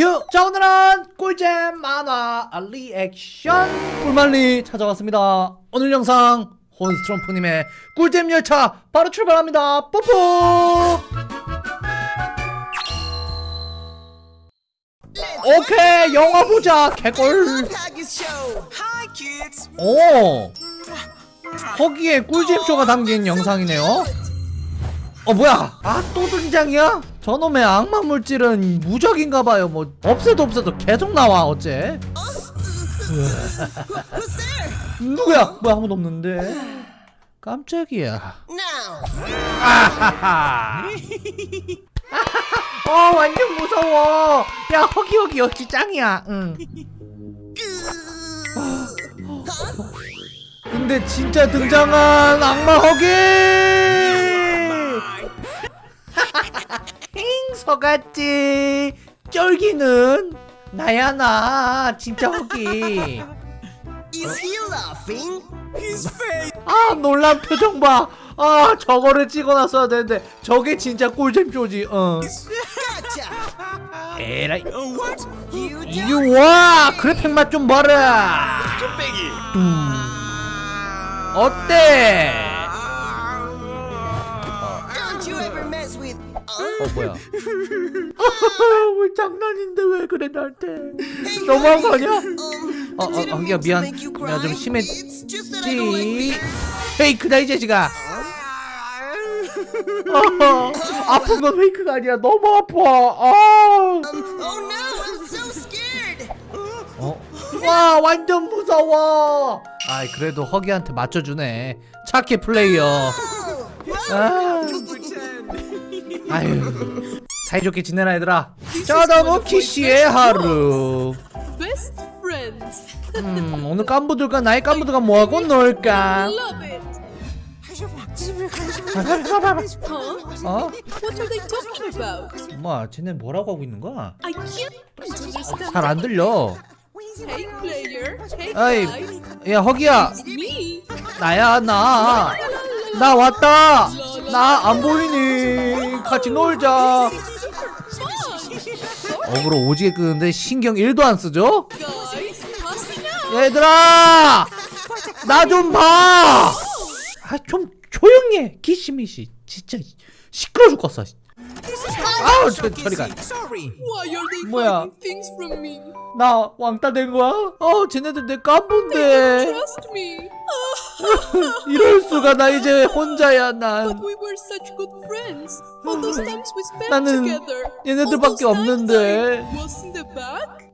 Thank you! 자 오늘은 꿀잼 만화 리액션! 꿀만리 찾아왔습니다. 오늘 영상 혼스트럼프님의 꿀잼 열차 바로 출발합니다. 뽀뽀! 오케이 영화 보자 개꿀! 오! 거기에 꿀잼쇼가 담긴 영상이네요. 어 뭐야? 아 또 등장이야? 저놈의 악마 물질은 무적인가봐요. 뭐 없애도 없애도 계속 나와 어째? 누구야? 뭐야 아무도 없는데? 깜짝이야. 아하하 어 완전 무서워. 야 허기 허기 허기 짱이야. 응. 근데 진짜 등장한 악마 허기 힝 속았지? 쫄기는? 나야 나. 진짜 허기. 아 놀란 표정 봐아 저거를 찍어놨어야 되는데 저게 진짜 꿀잼 쇼지. 어. 에라이. What? You 이게 와 그래픽 맛 좀 봐라. 음. 어때 don't you ever mess with? 어 뭐야 왜 장난인데 왜 그래 나한테 너무한 거 아니야? Um, 어, 어, didn't 어, 야, 미안. 내가 좀. 심했지. Like 페이크다 이 자식아 어, 아픈 건 페이크가 아니야 너무 아파 아. Um, oh. 어? 와 완전 무서워 아이 그래도 허기한테 맞춰주네 착해 플레이어 아. 아유 사이좋게 지내라 얘들아 짜다모 키 씨의 하루. 음 오늘 깐부들과 나의 깐부들과 뭐하고 놀까? 어? 엄마 쟤네 뭐라고 하고 있는 거야? 잘 안 들려 guys. 야 허기야. 나야 나나 왔다 나 안 보이니 같이 놀자. 어그로 오지게 끄는데 신경 1도 안 쓰죠? 얘들아! 나 좀 봐 아 좀 조용히 해. 기시미시. 진짜 시끄러 죽겠어 아우 저, 저리 가 Sorry. Why are they 뭐야? 나 왕따 된 거야? 어 쟤네들 내 me. 이럴 수가 나 이제 혼자야 난 나는. 얘네들밖에 없는데.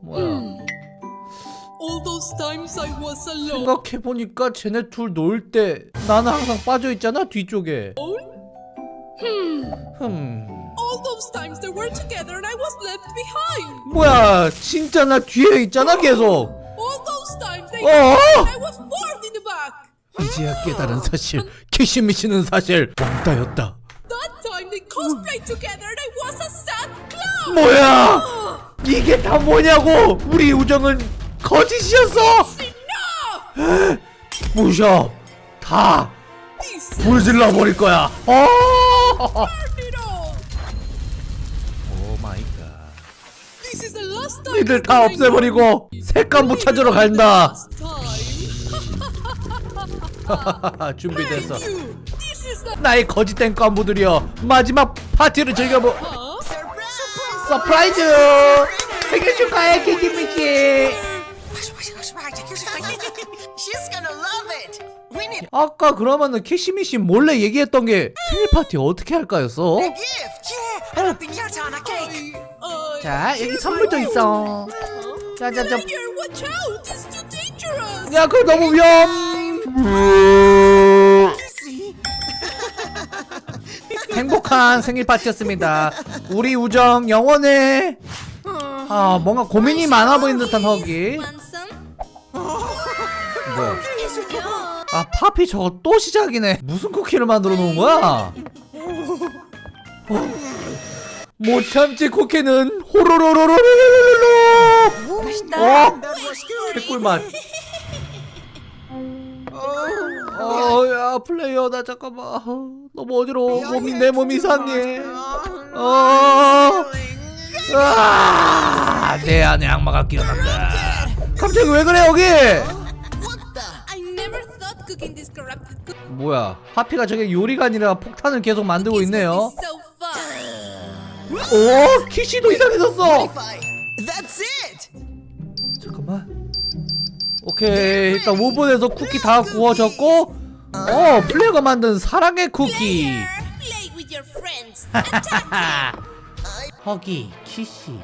뭐야. 생각해보니까 쟤네 둘 놀 때 나는 항상 빠져있잖아 뒤쪽에 흠 All those times they were together and I was left behind. 뭐야 진짜 나 뒤에 있잖아 계속 All those times they 어? and I was bored in the back. 이제야 깨달은 사실 키시미시는 사실 왕따였다 That time they cosplayed together and I was a sad clown. 뭐야 이게 다 뭐냐고 우리 우정은 거짓이었어 Enough! 부셔 다 불질러 버릴 거야 어 burned it all. Oh my God This is the last time. 니들 다 없애버리고 새 깐부 찾으러 간다. 준비됐어. 나의 거짓된 깐부들이여. 마지막 파티를 즐겨보! Surprise 생일 축하해 키키미키 아까 그러면은 키시미씨 몰래 얘기했던 게 생일 파티 어떻게 할까였어? 자 여기 선물도 있어 자자자 Player, watch out! It's too dangerous. 야 그거 너무 위험 행복한 생일 파티였습니다 우리 우정 영원해 아 뭔가 고민이 많아 보이는 듯한 허기 뭐야 아 파피 저거 또 시작이네 무슨 쿠키를 만들어 놓은 거야 어. 못 참지 쿠키는 호로로로로로로로 어 개꿀맛 어야 플레이어 나 잠깐만. 어, 너무 어지러워. 몸이 내 몸이 이상해. 어. 아, 내 안에 악마가 깨어난다. 갑자기 왜 그래 여기? 뭐야? 하피가 저게 요리가 아니라 폭탄을 계속 만들고 있네요. 오 키시도 이상해졌어 Modify. That's it. 잠깐만 오케이 일단 오븐에서 쿠키 다 구워졌고 어 플레이어가 만든 사랑의 쿠키. 허기 키시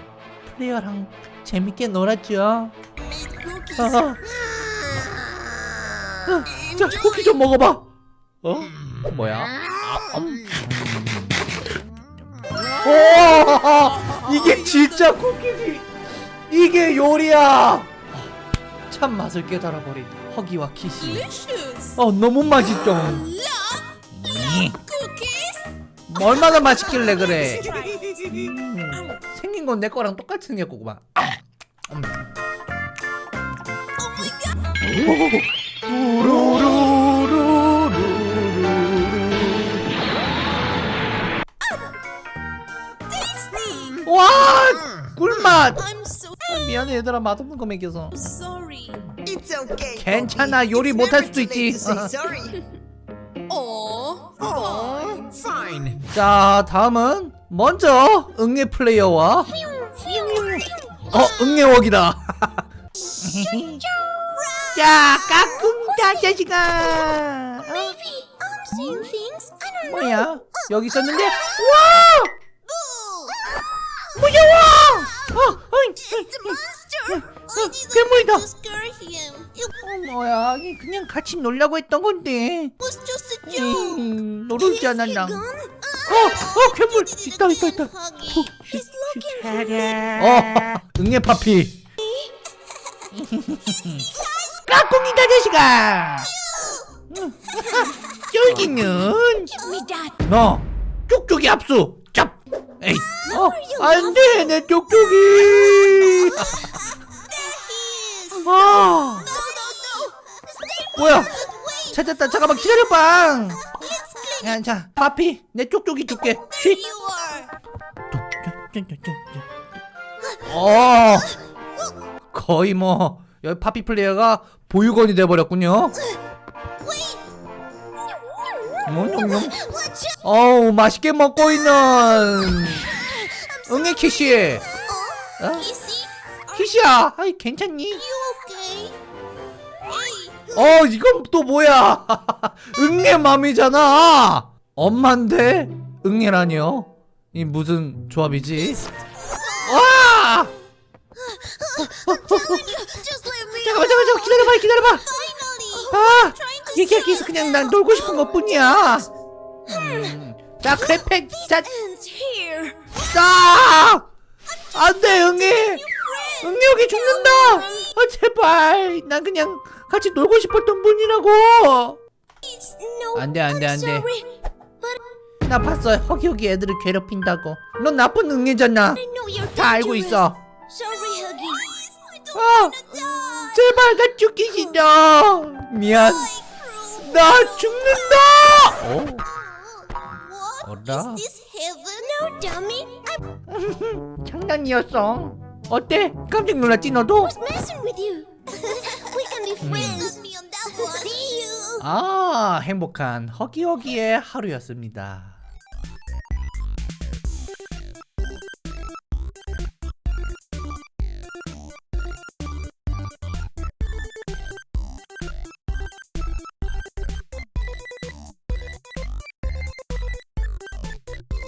플레이어랑 재밌게 놀았죠. 아. 아, 자 쿠키 좀 먹어봐 어? 뭐야? 아, 음. 오 이게 진짜 쿠키지 이게 요리야 참 맛을 깨달아버린 허기와 키시. 어 너무 맛있죠. 뭐 얼마나 맛있길래 그래. 음, 생긴 건 내 거랑 똑같이 생겼구만 음. I'm so 미안해 얘들아 맛없는 거 먹여서 sorry. It's okay. 괜찮아. 요리 못할 수도 있지. Oh. Oh, fine. 자 다음은 먼저 응애 플레이어와 어 응애웍이다 자 까꿍다 자식아 어? 뭐야 여기 있었는데 와 무서워 괴물이다 scare him. It 어, 뭐야 이 그냥 같이 놀려고 했던 건데 was just a joke. 음, 않았나 Gun? 어, 어, 괴물 있다, 있다, 있다. For 어, 응애 파피. 까꿍이다 자식아. that. 너 쪽쪽이 압수. 짭. 에이, 어, 안 돼 내 쪽쪽이. Stay 뭐야? 찾았다. 잠깐만 기다려봐. 야, 자, 파피 내 쪽쪽이 줄게. 쉿. 어 거의 뭐 여기 파피 플레이어가 보육원이 돼버렸군요 out. 어우 맛있게 먹고 있는 응애 키시 어? 키시야 아이 괜찮니? 어 이건 또 뭐야 응애 맘이잖아 엄마인데 응애라니요 이 무슨 조합이지 와. 잠깐만 잠깐만 기다려봐 기다려봐. 아 to 이게 키스 그냥 난 놀고 싶은 것 뿐이야 음. 자 크레팩 자 ends here. 아! 안돼 응애 응애 여기 죽는다 아 제발 난 그냥 같이 놀고 싶었던 분이라고. 안돼 안돼 안돼 나 봤어 허기 허기 애들을 괴롭힌다고 넌 나쁜 응애잖아 다 알고. 있어 아. 제발 나 죽기 싫어 미안. 나 죽는다 오 What? 어라? No, dummy. I 장난이었어 어때 깜짝 놀랐지 너도 was messing with you. we can be friends. See you. 아 행복한 허기허기의 하루였습니다